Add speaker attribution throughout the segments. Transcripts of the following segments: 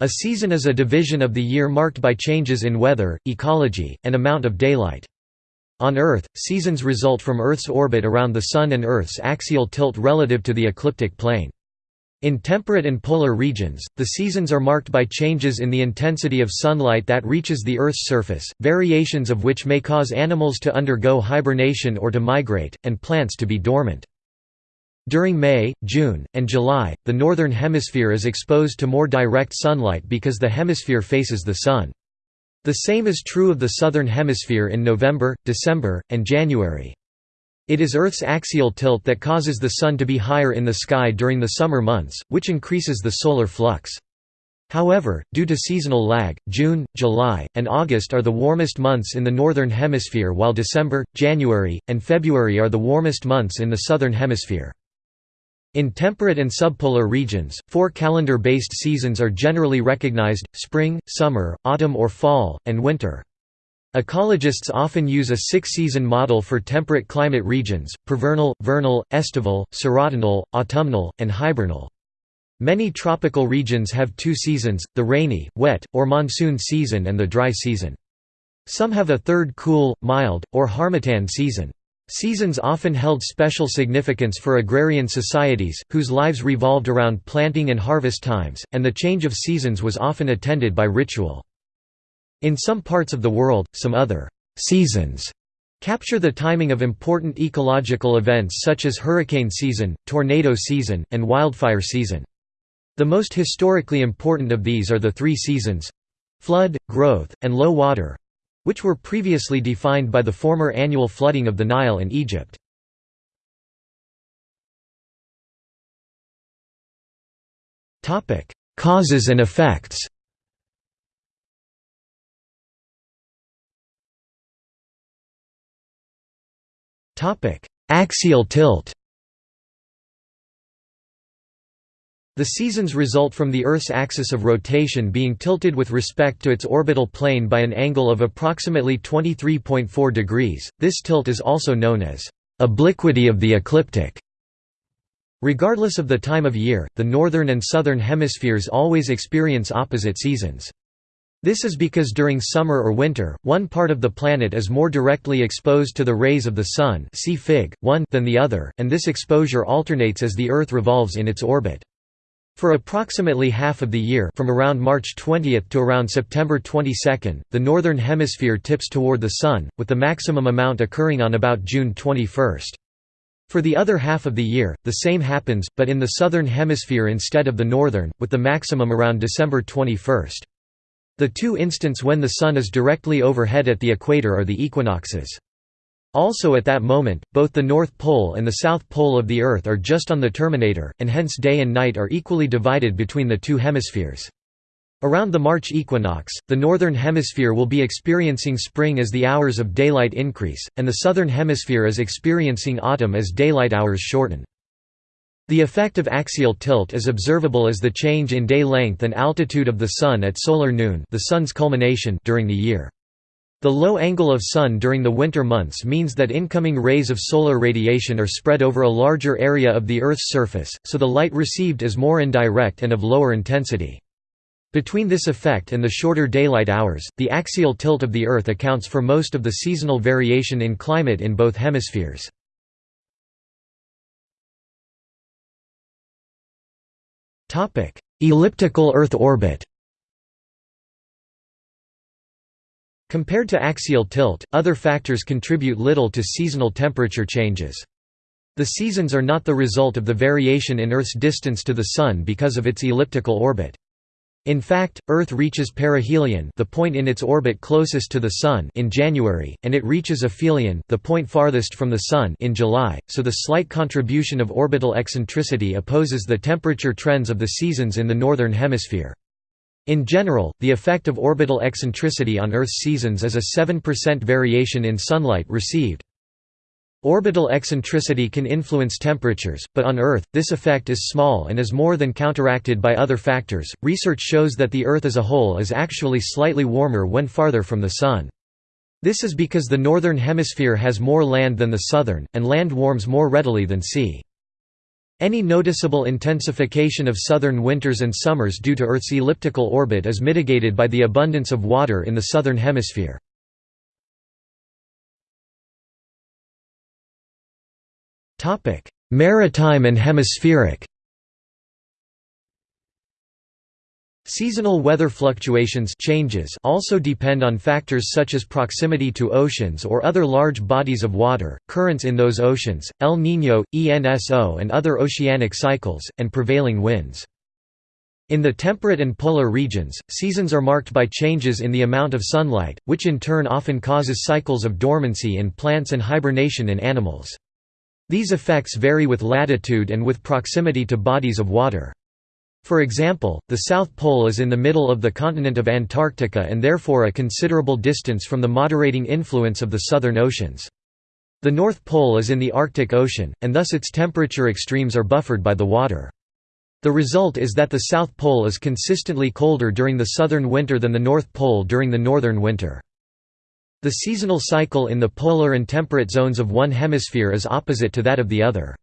Speaker 1: A season is a division of the year marked by changes in weather, ecology, and amount of daylight. On Earth, seasons result from Earth's orbit around the Sun and Earth's axial tilt relative to the ecliptic plane. In temperate and polar regions, the seasons are marked by changes in the intensity of sunlight that reaches the Earth's surface, variations of which may cause animals to undergo hibernation or to migrate, and plants to be dormant. During May, June, and July, the northern hemisphere is exposed to more direct sunlight because the hemisphere faces the sun. The same is true of the southern hemisphere in November, December, and January. It is Earth's axial tilt that causes the sun to be higher in the sky during the summer months, which increases the solar flux. However, due to seasonal lag, June, July, and August are the warmest months in the northern hemisphere while December, January, and February are the warmest months in the southern hemisphere. In temperate and subpolar regions, four calendar-based seasons are generally recognized, spring, summer, autumn or fall, and winter. Ecologists often use a six-season model for temperate climate regions, prevernal, vernal, estival, serotinal, autumnal, and hibernal. Many tropical regions have two seasons, the rainy, wet, or monsoon season and the dry season. Some have a third cool, mild, or harmattan season. Seasons often held special significance for agrarian societies, whose lives revolved around planting and harvest times, and the change of seasons was often attended by ritual. In some parts of the world, some other «seasons» capture the timing of important ecological events such as hurricane season, tornado season, and wildfire season. The most historically important of these are the three seasons—flood, growth, and low water, which were previously defined by the former annual flooding of the Nile in Egypt. Causes and effects Axial tilt The seasons result from the Earth's axis of rotation being tilted with respect to its orbital plane by an angle of approximately 23.4 degrees. This tilt is also known as obliquity of the ecliptic. Regardless of the time of year, the northern and southern hemispheres always experience opposite seasons. This is because during summer or winter, one part of the planet is more directly exposed to the rays of the Sun see Fig. 1 than the other, and this exposure alternates as the Earth revolves in its orbit. For approximately half of the year from around March 20 to around September 22, the northern hemisphere tips toward the Sun, with the maximum amount occurring on about June 21. For the other half of the year, the same happens, but in the southern hemisphere instead of the northern, with the maximum around December 21. The two instants when the Sun is directly overhead at the equator are the equinoxes. Also at that moment, both the North Pole and the South Pole of the Earth are just on the terminator, and hence day and night are equally divided between the two hemispheres. Around the March equinox, the Northern Hemisphere will be experiencing spring as the hours of daylight increase, and the Southern Hemisphere is experiencing autumn as daylight hours shorten. The effect of axial tilt is observable as the change in day length and altitude of the Sun at solar noon the sun's culmination during the year. The low angle of Sun during the winter months means that incoming rays of solar radiation are spread over a larger area of the Earth's surface, so the light received is more indirect and of lower intensity. Between this effect and the shorter daylight hours, the axial tilt of the Earth accounts for most of the seasonal variation in climate in both hemispheres. Elliptical Earth orbit Compared to axial tilt, other factors contribute little to seasonal temperature changes. The seasons are not the result of the variation in Earth's distance to the Sun because of its elliptical orbit. In fact, Earth reaches perihelion the point in its orbit closest to the Sun in January, and it reaches aphelion the point farthest from the Sun in July, so the slight contribution of orbital eccentricity opposes the temperature trends of the seasons in the Northern Hemisphere. In general, the effect of orbital eccentricity on Earth's seasons is a 7% variation in sunlight received. Orbital eccentricity can influence temperatures, but on Earth, this effect is small and is more than counteracted by other factors. Research shows that the Earth as a whole is actually slightly warmer when farther from the Sun. This is because the northern hemisphere has more land than the southern, and land warms more readily than sea. Any noticeable intensification of southern winters and summers due to Earth's elliptical orbit is mitigated by the abundance of water in the southern hemisphere. Maritime and hemispheric Seasonal weather fluctuations changes also depend on factors such as proximity to oceans or other large bodies of water, currents in those oceans, El Niño, ENSO and other oceanic cycles, and prevailing winds. In the temperate and polar regions, seasons are marked by changes in the amount of sunlight, which in turn often causes cycles of dormancy in plants and hibernation in animals. These effects vary with latitude and with proximity to bodies of water. For example, the South Pole is in the middle of the continent of Antarctica and therefore a considerable distance from the moderating influence of the southern oceans. The North Pole is in the Arctic Ocean, and thus its temperature extremes are buffered by the water. The result is that the South Pole is consistently colder during the southern winter than the North Pole during the northern winter. The seasonal cycle in the polar and temperate zones of one hemisphere is opposite to that of the other.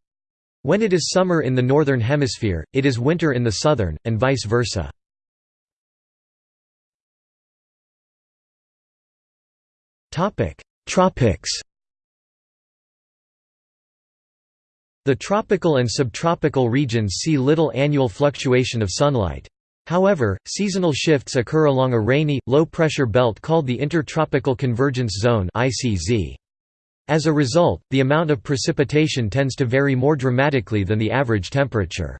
Speaker 1: When it is summer in the northern hemisphere, it is winter in the southern, and vice versa. Tropics The tropical and subtropical regions see little annual fluctuation of sunlight. However, seasonal shifts occur along a rainy, low-pressure belt called the Intertropical Convergence Zone ITCZ. As a result, the amount of precipitation tends to vary more dramatically than the average temperature.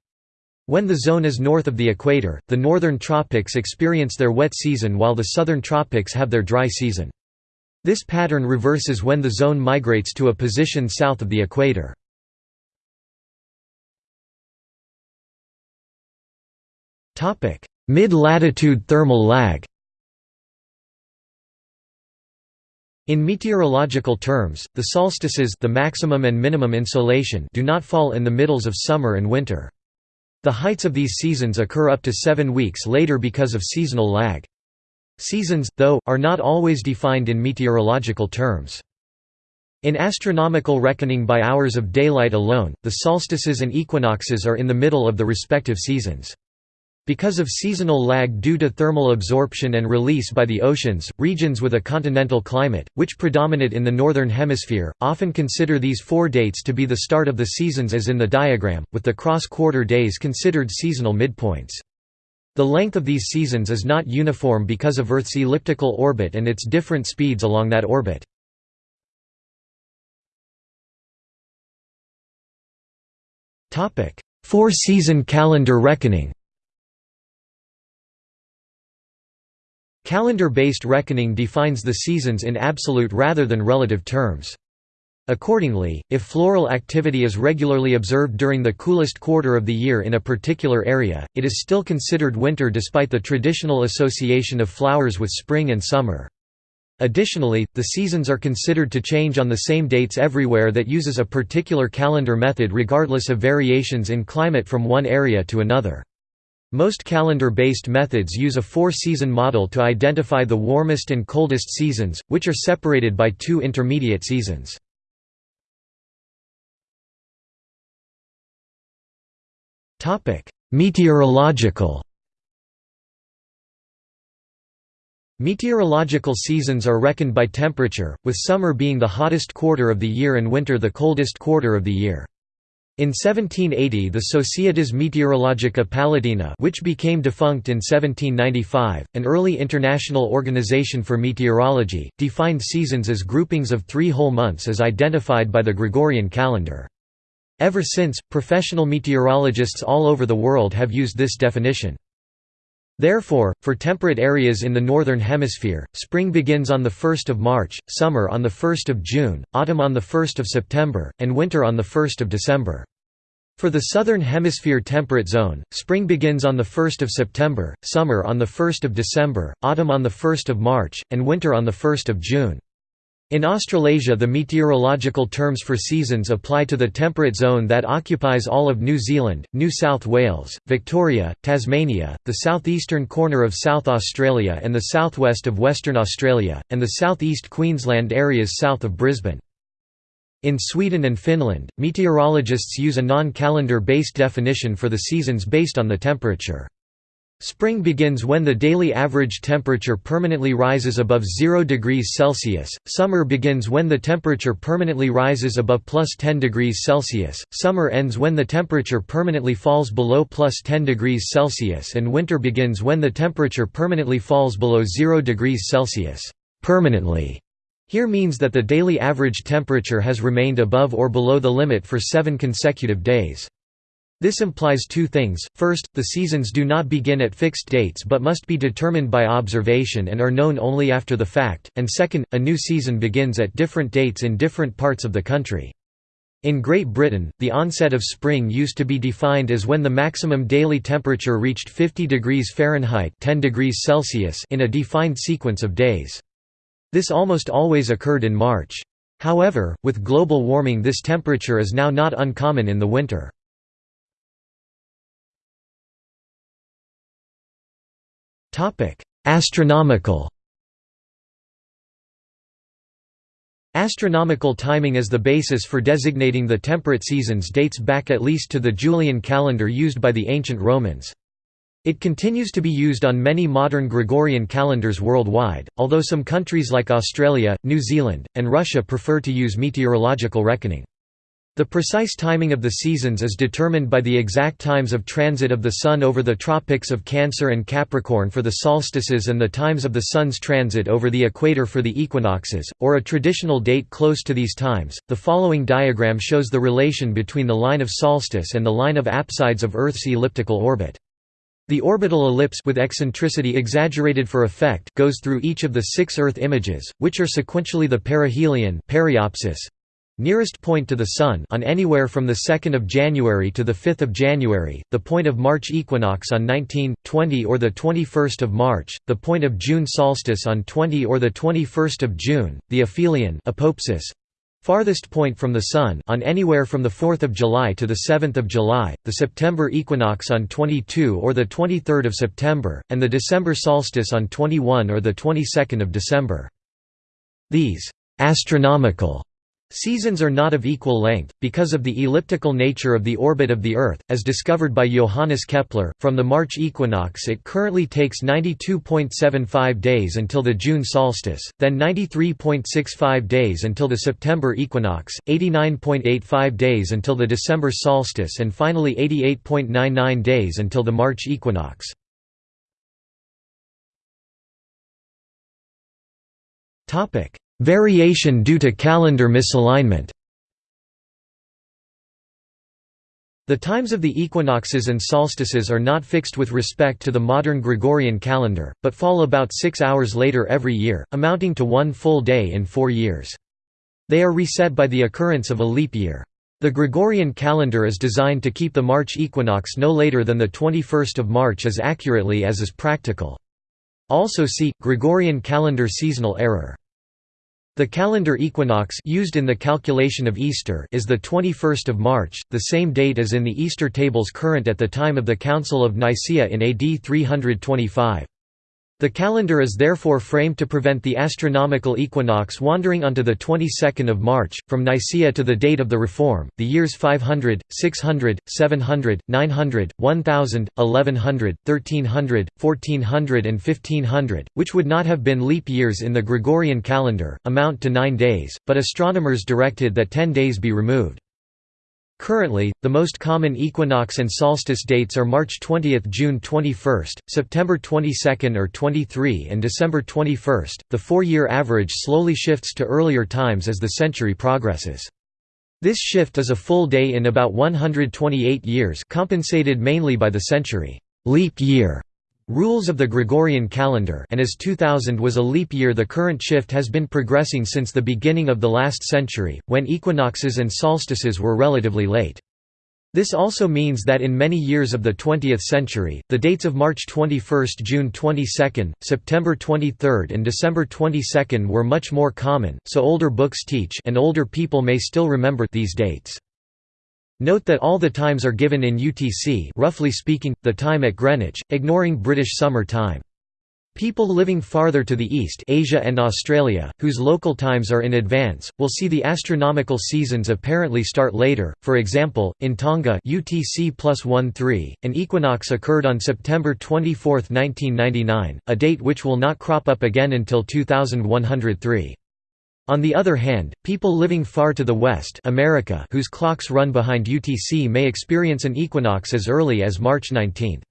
Speaker 1: When the zone is north of the equator, the northern tropics experience their wet season while the southern tropics have their dry season. This pattern reverses when the zone migrates to a position south of the equator. Mid-latitude thermal lag In meteorological terms, the solstices the maximum and minimum insolation do not fall in the middles of summer and winter. The heights of these seasons occur up to seven weeks later because of seasonal lag. Seasons, though, are not always defined in meteorological terms. In astronomical reckoning by hours of daylight alone, the solstices and equinoxes are in the middle of the respective seasons. Because of seasonal lag due to thermal absorption and release by the oceans, regions with a continental climate, which predominate in the northern hemisphere, often consider these four dates to be the start of the seasons as in the diagram, with the cross-quarter days considered seasonal midpoints. The length of these seasons is not uniform because of Earth's elliptical orbit and its different speeds along that orbit. Four-season calendar reckoning Calendar-based reckoning defines the seasons in absolute rather than relative terms. Accordingly, if floral activity is regularly observed during the coolest quarter of the year in a particular area, it is still considered winter despite the traditional association of flowers with spring and summer. Additionally, the seasons are considered to change on the same dates everywhere that uses a particular calendar method regardless of variations in climate from one area to another. Most calendar-based methods use a four-season model to identify the warmest and coldest seasons, which are separated by two intermediate seasons. Meteorological Meteorological seasons are reckoned by temperature, with summer being the hottest quarter of the year and winter the coldest quarter of the year. In 1780 the Societas Meteorologica Palatina which became defunct in 1795, an early international organization for meteorology, defined seasons as groupings of three whole months as identified by the Gregorian calendar. Ever since, professional meteorologists all over the world have used this definition. Therefore, for temperate areas in the Northern Hemisphere, spring begins on 1 March, summer on 1 June, autumn on 1 September, and winter on 1 December. For the Southern Hemisphere temperate zone, spring begins on 1 September, summer on 1 December, autumn on 1 March, and winter on 1 June. In Australasia the meteorological terms for seasons apply to the temperate zone that occupies all of New Zealand, New South Wales, Victoria, Tasmania, the southeastern corner of South Australia and the southwest of Western Australia, and the southeast Queensland areas south of Brisbane. In Sweden and Finland, meteorologists use a non-calendar based definition for the seasons based on the temperature. Spring begins when the daily average temperature permanently rises above 0 degrees Celsius, summer begins when the temperature permanently rises above plus 10 degrees Celsius, summer ends when the temperature permanently falls below plus 10 degrees Celsius and winter begins when the temperature permanently falls below 0 degrees Celsius. Permanently here means that the daily average temperature has remained above or below the limit for seven consecutive days. This implies two things, first, the seasons do not begin at fixed dates but must be determined by observation and are known only after the fact, and second, a new season begins at different dates in different parts of the country. In Great Britain, the onset of spring used to be defined as when the maximum daily temperature reached 50 degrees Fahrenheit 10 degrees Celsius in a defined sequence of days. This almost always occurred in March. However, with global warming this temperature is now not uncommon in the winter. Astronomical Astronomical timing as the basis for designating the temperate seasons dates back at least to the Julian calendar used by the ancient Romans. It continues to be used on many modern Gregorian calendars worldwide, although some countries like Australia, New Zealand, and Russia prefer to use meteorological reckoning. The precise timing of the seasons is determined by the exact times of transit of the Sun over the tropics of Cancer and Capricorn for the solstices and the times of the Sun's transit over the equator for the equinoxes, or a traditional date close to these times. The following diagram shows the relation between the line of solstice and the line of apsides of Earth's elliptical orbit. The orbital ellipse with eccentricity exaggerated for effect goes through each of the six Earth images, which are sequentially the perihelion periapsis, nearest point to the Sun on anywhere from the 2nd of January to the 5th of January, the point of March equinox on 19, 20 or the 21st of March, the point of June solstice on 20 or the 21st of June, the aphelion apoapsis, Farthest point from the Sun on anywhere from the 4th of July to the 7th of July, the September equinox on 22 or the 23rd of September, and the December solstice on 21 or the 22nd of December. These «astronomical» Seasons are not of equal length, because of the elliptical nature of the orbit of the Earth, as discovered by Johannes Kepler. From the March equinox, it currently takes 92.75 days until the June solstice, then 93.65 days until the September equinox, 89.85 days until the December solstice, and finally 88.99 days until the March equinox. Topic: Variation due to calendar misalignment The times of the equinoxes and solstices are not fixed with respect to the modern Gregorian calendar, but fall about six hours later every year, amounting to one full day in four years. They are reset by the occurrence of a leap year. The Gregorian calendar is designed to keep the March equinox no later than the 21st of March as accurately as is practical. Also see, Gregorian calendar seasonal error. The calendar equinox used in the calculation of Easter is the 21st of March, the same date as in the Easter tables current at the time of the Council of Nicaea in AD 325. The calendar is therefore framed to prevent the astronomical equinox wandering onto the 22nd of March, from Nicaea to the date of the Reform, the years 500, 600, 700, 900, 1000, 1100, 1300, 1400 and 1500, which would not have been leap years in the Gregorian calendar, amount to nine days, but astronomers directed that ten days be removed. Currently, the most common equinox and solstice dates are March 20, June 21, September 22 or 23 and December 21. The four-year average slowly shifts to earlier times as the century progresses. This shift is a full day in about 128 years compensated mainly by the century leap year Rules of the Gregorian calendar and as 2000 was a leap year the current shift has been progressing since the beginning of the last century, when equinoxes and solstices were relatively late. This also means that in many years of the 20th century, the dates of March 21, June 22, September 23 and December 22 were much more common, so older books teach and older people may still remember these dates. Note that all the times are given in UTC roughly speaking, the time at Greenwich, ignoring British Summer Time. People living farther to the east Asia and Australia, whose local times are in advance, will see the astronomical seasons apparently start later. For example, in Tonga UTC +13, an equinox occurred on September 24, 1999, a date which will not crop up again until 2103. On the other hand, people living far to the west America whose clocks run behind UTC may experience an equinox as early as March 19.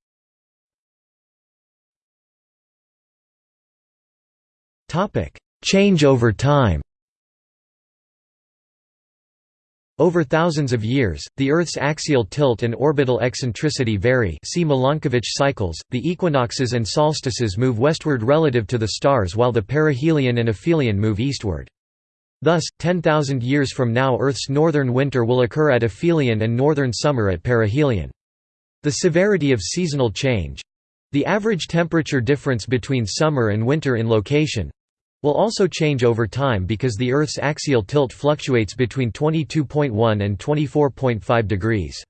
Speaker 1: Change over time Over thousands of years, the Earth's axial tilt and orbital eccentricity vary see Milankovitch cycles, the equinoxes and solstices move westward relative to the stars while the perihelion and aphelion move eastward. Thus, 10,000 years from now Earth's northern winter will occur at aphelion and northern summer at perihelion. The severity of seasonal change—the average temperature difference between summer and winter in location, will also change over time because the Earth's axial tilt fluctuates between 22.1 and 24.5 degrees.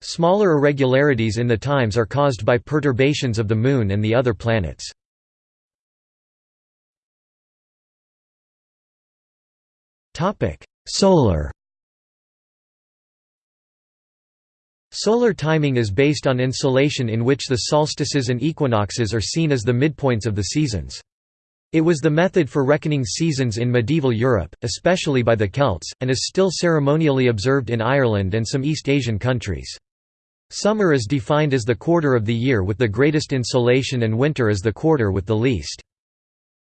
Speaker 1: Smaller irregularities in the times are caused by perturbations of the Moon and the other planets. Solar Solar timing is based on insolation in which the solstices and equinoxes are seen as the midpoints of the seasons. It was the method for reckoning seasons in medieval Europe, especially by the Celts, and is still ceremonially observed in Ireland and some East Asian countries. Summer is defined as the quarter of the year with the greatest insolation and winter as the quarter with the least.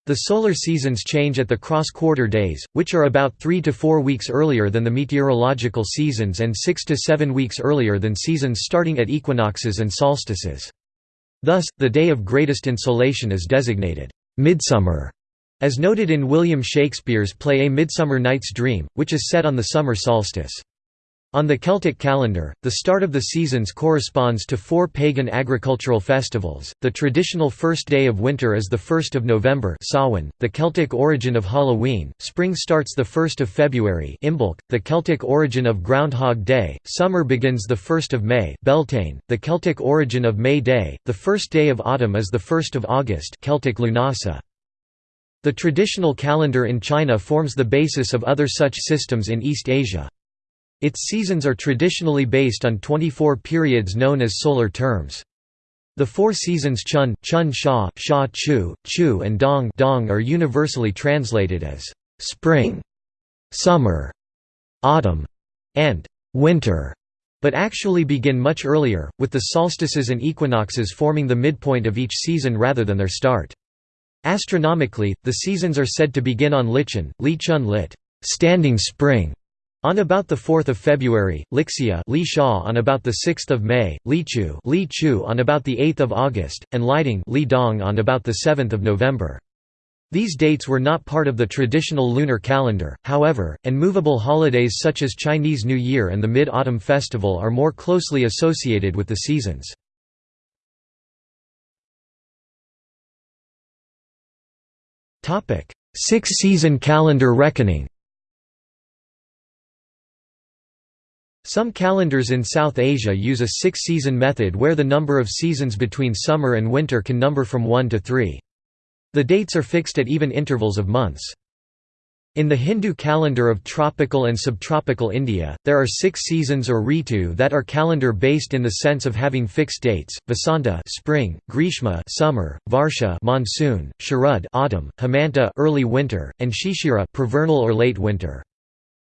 Speaker 1: The solar seasons change at the cross-quarter days, which are about 3 to 4 weeks earlier than the meteorological seasons and 6 to 7 weeks earlier than seasons starting at equinoxes and solstices. Thus, the day of greatest insolation is designated Midsummer, as noted in William Shakespeare's play A Midsummer Night's Dream, which is set on the summer solstice. On the Celtic calendar, the start of the seasons corresponds to four pagan agricultural festivals. The traditional first day of winter is the 1st of November, Samhain, the Celtic origin of Halloween. Spring starts the 1st of February, Imbolc, the Celtic origin of Groundhog Day. Summer begins the 1st of May, Beltane, the Celtic origin of May Day. The first day of autumn is the 1st of August, Celtic Lughnasadh. The traditional calendar in China forms the basis of other such systems in East Asia. Its seasons are traditionally based on 24 periods known as solar terms. The four seasons Chun, Chun Xia, Xia Qiu, Qiu and Dong, Dong are universally translated as spring, summer, autumn, and winter, but actually begin much earlier, with the solstices and equinoxes forming the midpoint of each season rather than their start. Astronomically, the seasons are said to begin on Lichun, Li Chun lit, standing spring, on about 4 February, Lixia Li Xia on about 6 May, Li Qiu, Li Qiu on about 8 August, and Lighting Li Dong on about 7 November. These dates were not part of the traditional lunar calendar, however, and movable holidays such as Chinese New Year and the Mid-Autumn Festival are more closely associated with the seasons. Six-season calendar reckoning Some calendars in South Asia use a six-season method where the number of seasons between summer and winter can number from one to three. The dates are fixed at even intervals of months. In the Hindu calendar of tropical and subtropical India, there are six seasons or ritu that are calendar-based in the sense of having fixed dates: Vasanta (spring), Grishma (summer), Varsha (monsoon), Sharad (autumn), Hemanta (early winter), and Shishira (vernal or late winter).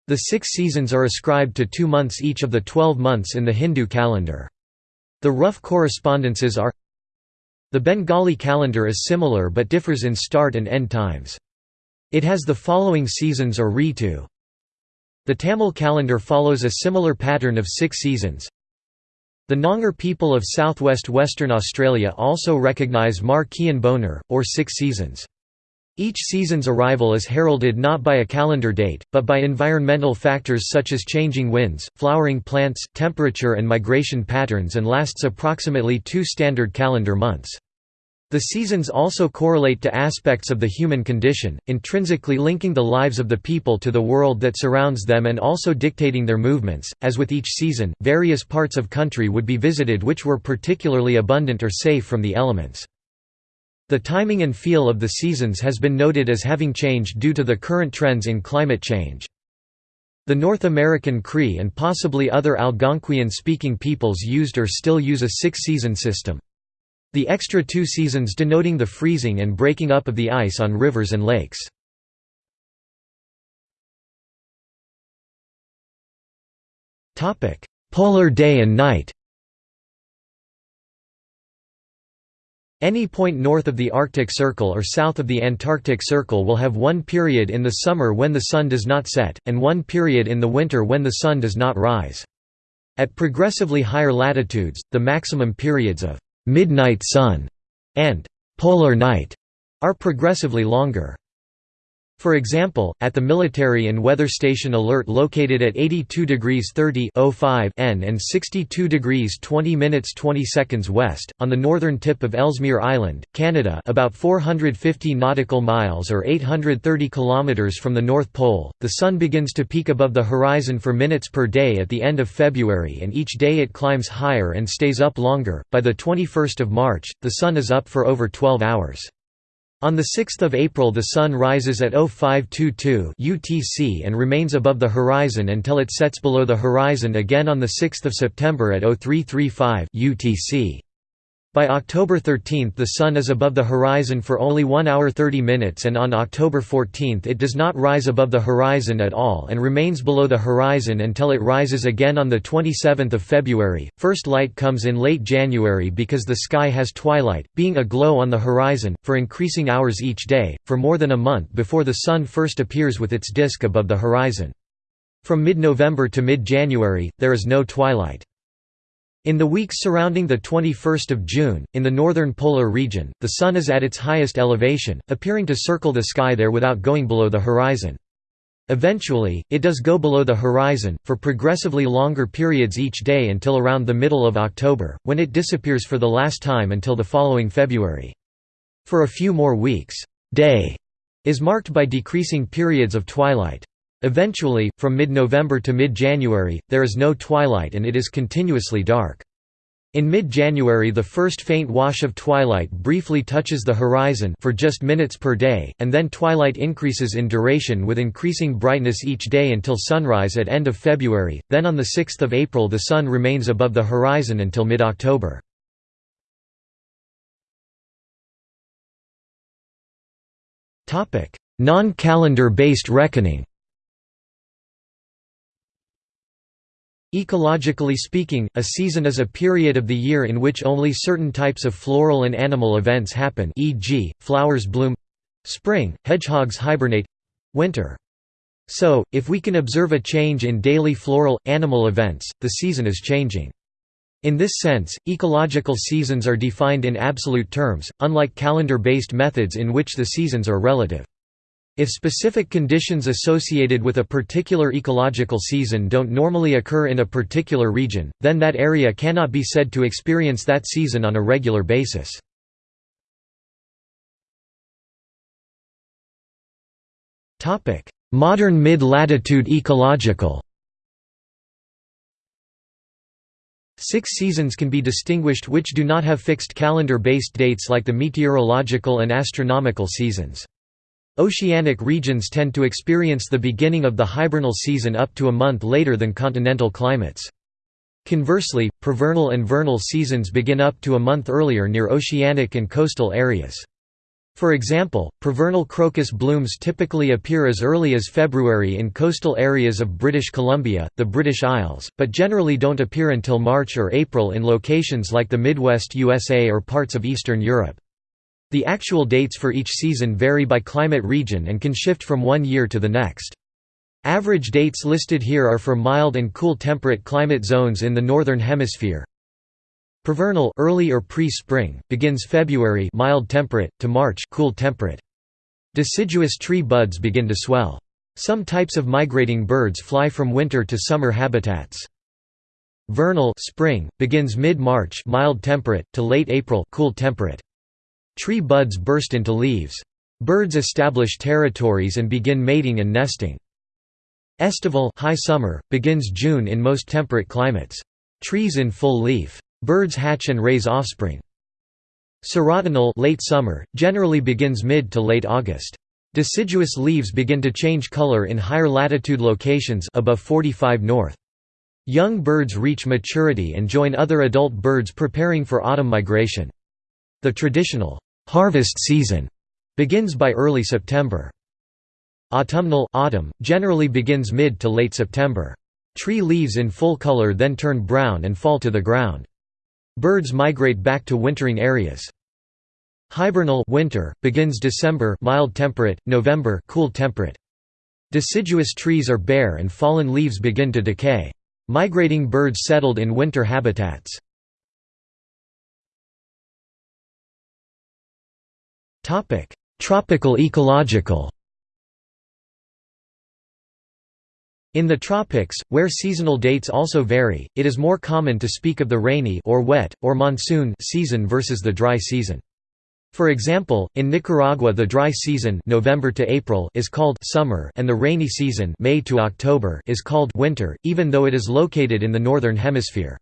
Speaker 1: The six seasons are ascribed to two months each of the twelve months in the Hindu calendar. The rough correspondences are The Bengali calendar is similar but differs in start and end times. It has the following seasons or ritu. The Tamil calendar follows a similar pattern of six seasons. The Noongar people of southwest Western Australia also recognise Mar Kian Bonar, or six seasons. Each season's arrival is heralded not by a calendar date, but by environmental factors such as changing winds, flowering plants, temperature and migration patterns and lasts approximately two standard calendar months. The seasons also correlate to aspects of the human condition, intrinsically linking the lives of the people to the world that surrounds them and also dictating their movements. As with each season, various parts of country would be visited which were particularly abundant or safe from the elements. The timing and feel of the seasons has been noted as having changed due to the current trends in climate change. The North American Cree and possibly other Algonquian-speaking peoples used or still use a six-season system. The extra two seasons denoting the freezing and breaking up of the ice on rivers and lakes. Polar day and night Any point north of the Arctic Circle or south of the Antarctic Circle will have one period in the summer when the sun does not set, and one period in the winter when the sun does not rise. At progressively higher latitudes, the maximum periods of «midnight sun» and «polar night» are progressively longer. For example, at the Military and Weather Station Alert located at 82 degrees 30 N and 62 degrees 20 minutes 20 seconds west, on the northern tip of Ellesmere Island, Canada about 450 nautical miles or 830 kilometers from the North Pole, the Sun begins to peek above the horizon for minutes per day at the end of February and each day it climbs higher and stays up longer. By the 21st of March, the Sun is up for over 12 hours. On 6 April the Sun rises at 0522 UTC and remains above the horizon until it sets below the horizon again on 6 September at 0335 UTC. By October 13 the Sun is above the horizon for only 1 hour 30 minutes and on October 14 it does not rise above the horizon at all and remains below the horizon until it rises again on 27 February. First light comes in late January because the sky has twilight, being a glow on the horizon, for increasing hours each day, for more than a month before the Sun first appears with its disk above the horizon. From mid-November to mid-January, there is no twilight. In the weeks surrounding the 21st of June, in the northern polar region, the Sun is at its highest elevation, appearing to circle the sky there without going below the horizon. Eventually, it does go below the horizon, for progressively longer periods each day until around the middle of October, when it disappears for the last time until the following February. For a few more weeks, day is marked by decreasing periods of twilight. Eventually, from mid-November to mid-January, there is no twilight and it is continuously dark. In mid-January the first faint wash of twilight briefly touches the horizon for just minutes per day, and then twilight increases in duration with increasing brightness each day until sunrise at end of February, then on 6 April the sun remains above the horizon until mid-October. Non-calendar based reckoning Ecologically speaking, a season is a period of the year in which only certain types of floral and animal events happen e.g., flowers bloom spring, hedgehogs hibernate winter. So, if we can observe a change in daily floral, animal events, the season is changing. In this sense, ecological seasons are defined in absolute terms, unlike calendar-based methods in which the seasons are relative. If specific conditions associated with a particular ecological season don't normally occur in a particular region, then that area cannot be said to experience that season on a regular basis. Modern mid-latitude ecological Six seasons can be distinguished which do not have fixed calendar-based dates like the meteorological and astronomical seasons. Oceanic regions tend to experience the beginning of the hibernal season up to a month later than continental climates. Conversely, prevernal and vernal seasons begin up to a month earlier near oceanic and coastal areas. For example, prevernal crocus blooms typically appear as early as February in coastal areas of British Columbia, the British Isles, but generally don't appear until March or April in locations like the Midwest USA or parts of Eastern Europe. The actual dates for each season vary by climate region and can shift from one year to the next. Average dates listed here are for mild and cool temperate climate zones in the northern hemisphere. Prevernal early or pre-spring begins February mild temperate to March cool temperate. Deciduous tree buds begin to swell. Some types of migrating birds fly from winter to summer habitats. Vernal spring begins mid-March mild temperate to late April cool temperate. Tree buds burst into leaves. Birds establish territories and begin mating and nesting. Estival high summer, begins June in most temperate climates. Trees in full leaf. Birds hatch and raise offspring. Serotinal late summer, generally begins mid to late August. Deciduous leaves begin to change color in higher latitude locations above 45 north. Young birds reach maturity and join other adult birds preparing for autumn migration. The traditional harvest season begins by early September. Autumnal autumn, generally begins mid to late September. Tree leaves in full color then turn brown and fall to the ground. Birds migrate back to wintering areas. Hibernal winter begins December mild temperate, November cool temperate. Deciduous trees are bare and fallen leaves begin to decay. Migrating birds settled in winter habitats. Topic: Tropical ecological. In the tropics, where seasonal dates also vary, it is more common to speak of the rainy or wet, or monsoon season versus the dry season. For example, in Nicaragua the dry season November to April is called summer and the rainy season May to October is called winter, even though it is located in the northern hemisphere.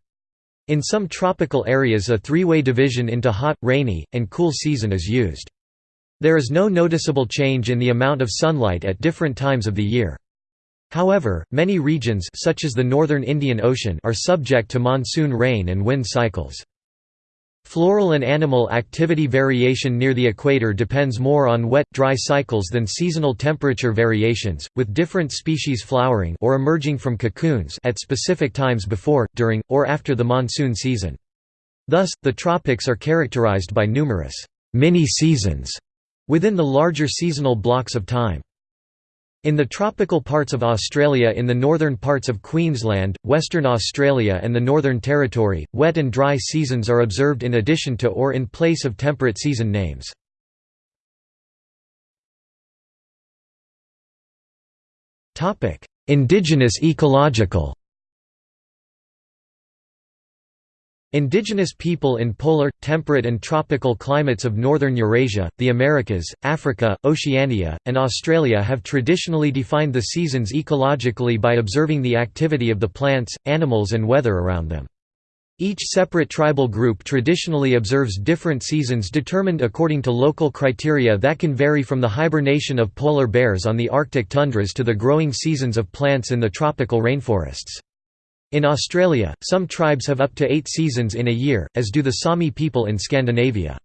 Speaker 1: In some tropical areas a three-way division into hot, rainy, and cool season is used. There is no noticeable change in the amount of sunlight at different times of the year. However, many regions such as the northern Indian Ocean are subject to monsoon rain and wind cycles. Floral and animal activity variation near the equator depends more on wet, dry cycles than seasonal temperature variations, with different species flowering or emerging from cocoons at specific times before, during, or after the monsoon season. Thus, the tropics are characterized by numerous mini-seasons within the larger seasonal blocks of time. In the tropical parts of Australia in the northern parts of Queensland, Western Australia and the Northern Territory, wet and dry seasons are observed in addition to or in place of temperate season names. Indigenous ecological Indigenous people in polar, temperate and tropical climates of northern Eurasia, the Americas, Africa, Oceania, and Australia have traditionally defined the seasons ecologically by observing the activity of the plants, animals and weather around them. Each separate tribal group traditionally observes different seasons determined according to local criteria that can vary from the hibernation of polar bears on the Arctic tundras to the growing seasons of plants in the tropical rainforests. In Australia, some tribes have up to eight seasons in a year, as do the Sami people in Scandinavia.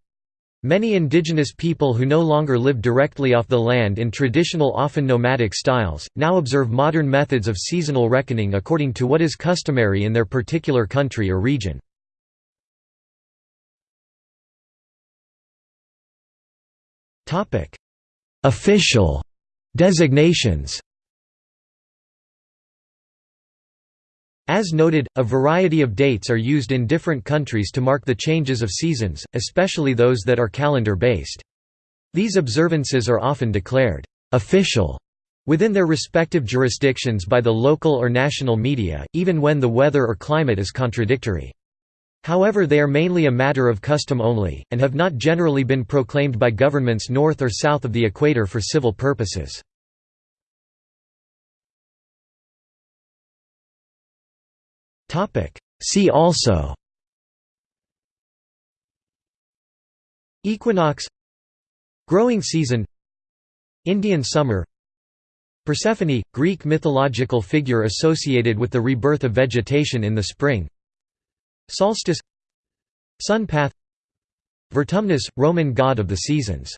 Speaker 1: Many indigenous people who no longer live directly off the land in traditional often nomadic styles, now observe modern methods of seasonal reckoning according to what is customary in their particular country or region. Official designations As noted, a variety of dates are used in different countries to mark the changes of seasons, especially those that are calendar-based. These observances are often declared «official» within their respective jurisdictions by the local or national media, even when the weather or climate is contradictory. However they are mainly a matter of custom only, and have not generally been proclaimed by governments north or south of the equator for civil purposes. See also. Equinox. Growing season. Indian summer. Persephone, Greek mythological figure associated with the rebirth of vegetation in the spring. Solstice. Sun path. Vertumnus, Roman god of the seasons